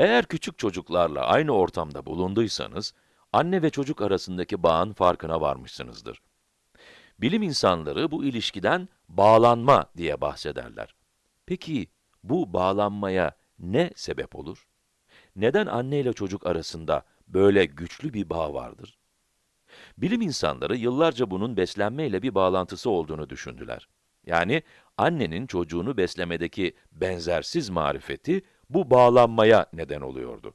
Eğer küçük çocuklarla aynı ortamda bulunduysanız, anne ve çocuk arasındaki bağın farkına varmışsınızdır. Bilim insanları bu ilişkiden bağlanma diye bahsederler. Peki, bu bağlanmaya ne sebep olur? Neden anne ile çocuk arasında böyle güçlü bir bağ vardır? Bilim insanları yıllarca bunun beslenme ile bir bağlantısı olduğunu düşündüler. Yani annenin çocuğunu beslemedeki benzersiz marifeti bu bağlanmaya neden oluyordu.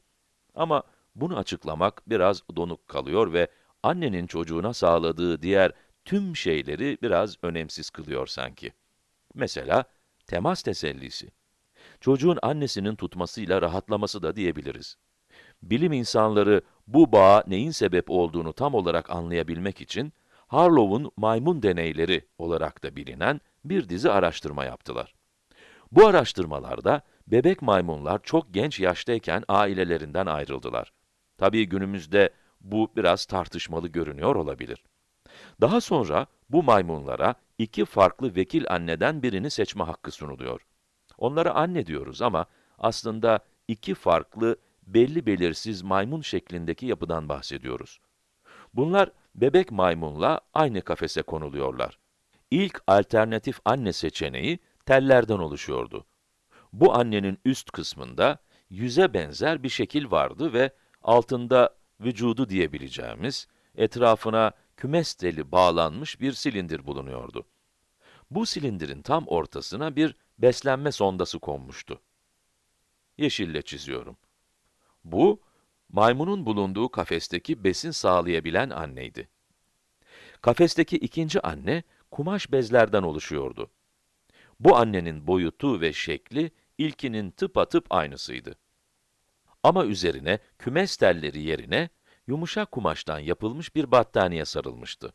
Ama bunu açıklamak biraz donuk kalıyor ve annenin çocuğuna sağladığı diğer tüm şeyleri biraz önemsiz kılıyor sanki. Mesela temas tesellisi. Çocuğun annesinin tutmasıyla rahatlaması da diyebiliriz. Bilim insanları bu bağa neyin sebep olduğunu tam olarak anlayabilmek için Harlow'un maymun deneyleri olarak da bilinen bir dizi araştırma yaptılar. Bu araştırmalarda bebek maymunlar çok genç yaştayken ailelerinden ayrıldılar. Tabii günümüzde bu biraz tartışmalı görünüyor olabilir. Daha sonra bu maymunlara iki farklı vekil anneden birini seçme hakkı sunuluyor. Onlara anne diyoruz ama aslında iki farklı, belli belirsiz maymun şeklindeki yapıdan bahsediyoruz. Bunlar bebek maymunla aynı kafese konuluyorlar. İlk alternatif anne seçeneği tellerden oluşuyordu. Bu annenin üst kısmında yüze benzer bir şekil vardı ve altında vücudu diyebileceğimiz, etrafına kümes teli bağlanmış bir silindir bulunuyordu. Bu silindirin tam ortasına bir beslenme sondası konmuştu. Yeşille çiziyorum. Bu, maymunun bulunduğu kafesteki besin sağlayabilen anneydi. Kafesteki ikinci anne, kumaş bezlerden oluşuyordu. Bu annenin boyutu ve şekli, ilkinin tıpatıp aynısıydı. Ama üzerine kümes telleri yerine, yumuşak kumaştan yapılmış bir battaniye sarılmıştı.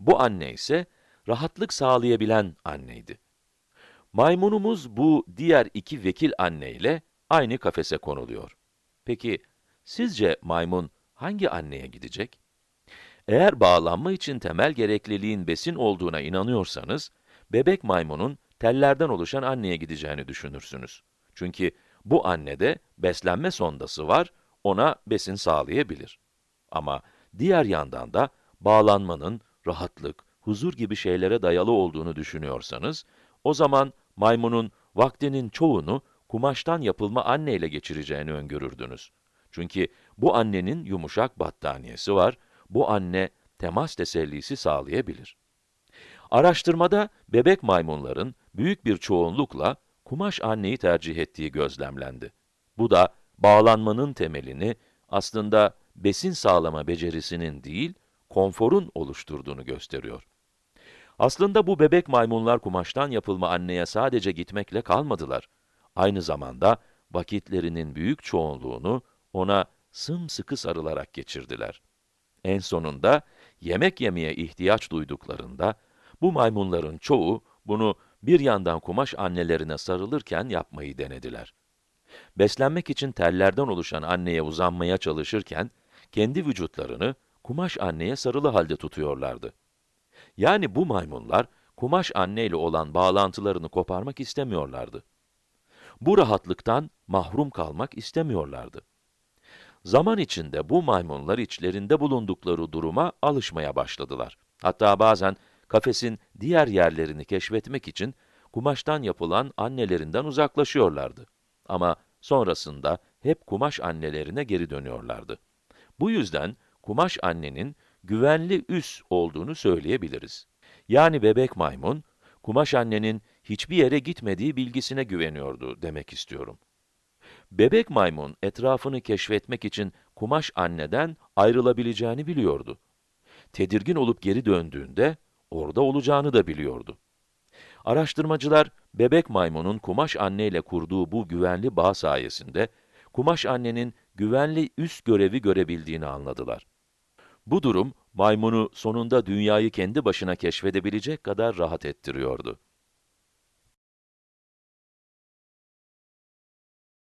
Bu anne ise, rahatlık sağlayabilen anneydi. Maymunumuz bu diğer iki vekil anne ile aynı kafese konuluyor. Peki, sizce maymun hangi anneye gidecek? Eğer bağlanma için temel gerekliliğin besin olduğuna inanıyorsanız, bebek maymunun tellerden oluşan anneye gideceğini düşünürsünüz. Çünkü bu annede beslenme sondası var, ona besin sağlayabilir. Ama diğer yandan da bağlanmanın rahatlık, huzur gibi şeylere dayalı olduğunu düşünüyorsanız, o zaman maymunun vaktinin çoğunu kumaştan yapılma anneyle geçireceğini öngörürdünüz. Çünkü bu annenin yumuşak battaniyesi var, bu anne temas tesellisi sağlayabilir. Araştırmada bebek maymunların büyük bir çoğunlukla kumaş anneyi tercih ettiği gözlemlendi. Bu da bağlanmanın temelini aslında besin sağlama becerisinin değil, konforun oluşturduğunu gösteriyor. Aslında bu bebek maymunlar kumaştan yapılma anneye sadece gitmekle kalmadılar. Aynı zamanda vakitlerinin büyük çoğunluğunu ona sımsıkı sarılarak geçirdiler. En sonunda yemek yemeye ihtiyaç duyduklarında bu maymunların çoğu bunu bir yandan kumaş annelerine sarılırken yapmayı denediler. Beslenmek için tellerden oluşan anneye uzanmaya çalışırken kendi vücutlarını kumaş anneye sarılı halde tutuyorlardı. Yani bu maymunlar, kumaş anneyle olan bağlantılarını koparmak istemiyorlardı. Bu rahatlıktan mahrum kalmak istemiyorlardı. Zaman içinde bu maymunlar içlerinde bulundukları duruma alışmaya başladılar. Hatta bazen kafesin diğer yerlerini keşfetmek için kumaştan yapılan annelerinden uzaklaşıyorlardı. Ama sonrasında hep kumaş annelerine geri dönüyorlardı. Bu yüzden kumaş annenin güvenli üs olduğunu söyleyebiliriz. Yani bebek maymun, kumaş annenin hiçbir yere gitmediği bilgisine güveniyordu demek istiyorum. Bebek maymun etrafını keşfetmek için kumaş anneden ayrılabileceğini biliyordu. Tedirgin olup geri döndüğünde orada olacağını da biliyordu. Araştırmacılar bebek maymunun kumaş anneyle kurduğu bu güvenli bağ sayesinde kumaş annenin güvenli üst görevi görebildiğini anladılar. Bu durum, maymunu sonunda dünyayı kendi başına keşfedebilecek kadar rahat ettiriyordu.